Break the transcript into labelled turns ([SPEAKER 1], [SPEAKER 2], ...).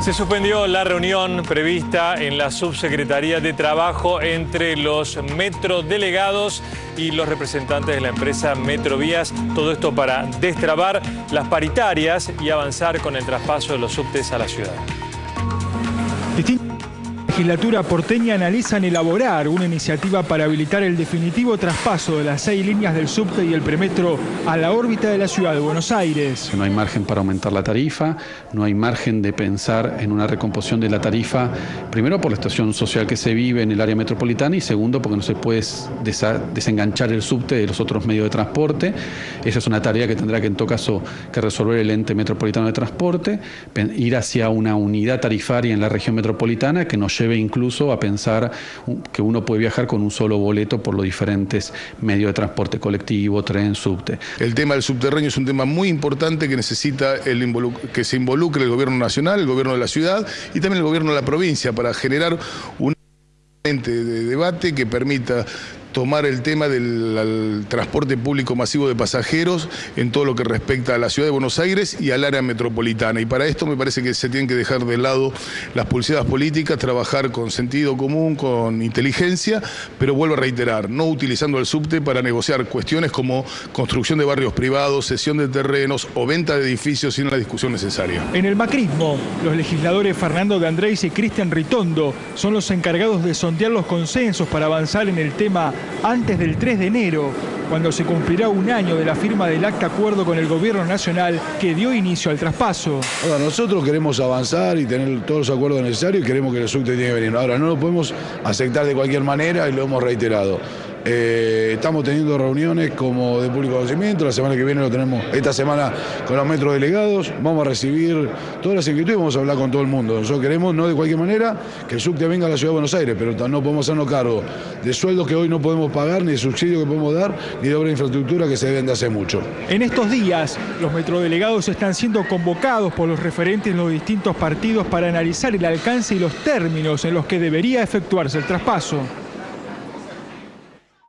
[SPEAKER 1] Se suspendió la reunión prevista en la Subsecretaría de Trabajo entre los metrodelegados y los representantes de la empresa Metrovías. Todo esto para destrabar las paritarias y avanzar con el traspaso de los subtes a la ciudad
[SPEAKER 2] legislatura porteña analizan elaborar una iniciativa para habilitar el definitivo traspaso de las seis líneas del subte y el premetro a la órbita de la ciudad de Buenos Aires.
[SPEAKER 3] No hay margen para aumentar la tarifa, no hay margen de pensar en una recomposición de la tarifa, primero por la situación social que se vive en el área metropolitana y segundo porque no se puede desenganchar el subte de los otros medios de transporte. Esa es una tarea que tendrá que en todo caso que resolver el ente metropolitano de transporte, ir hacia una unidad tarifaria en la región metropolitana que nos lleve incluso a pensar que uno puede viajar con un solo boleto por los diferentes medios de transporte colectivo, tren, subte.
[SPEAKER 4] El tema del subterráneo es un tema muy importante que necesita que se involucre el gobierno nacional, el gobierno de la ciudad y también el gobierno de la provincia para generar un de debate que permita tomar el tema del transporte público masivo de pasajeros en todo lo que respecta a la ciudad de Buenos Aires y al área metropolitana. Y para esto me parece que se tienen que dejar de lado las pulseadas políticas, trabajar con sentido común, con inteligencia, pero vuelvo a reiterar, no utilizando el subte para negociar cuestiones como construcción de barrios privados, cesión de terrenos o venta de edificios sin la discusión necesaria.
[SPEAKER 2] En el macrismo, los legisladores Fernando de Andrés y Cristian Ritondo son los encargados de sondear los consensos para avanzar en el tema antes del 3 de enero, cuando se cumplirá un año de la firma del acta acuerdo con el gobierno nacional que dio inicio al traspaso.
[SPEAKER 5] Ahora, nosotros queremos avanzar y tener todos los acuerdos necesarios y queremos que el subte tiene que venir. Ahora, no lo podemos aceptar de cualquier manera y lo hemos reiterado. Eh, estamos teniendo reuniones como de público conocimiento, la semana que viene lo tenemos, esta semana con los metros delegados, vamos a recibir todas las inquietudes y vamos a hablar con todo el mundo. Nosotros queremos, no de cualquier manera, que el subte venga a la Ciudad de Buenos Aires, pero no podemos hacernos cargo de sueldos que hoy no podemos pagar, ni de subsidios que podemos dar, ni de obra de infraestructura que se deben de hace mucho.
[SPEAKER 2] En estos días, los metrodelegados están siendo convocados por los referentes de los distintos partidos para analizar el alcance y los términos en los que debería efectuarse el traspaso.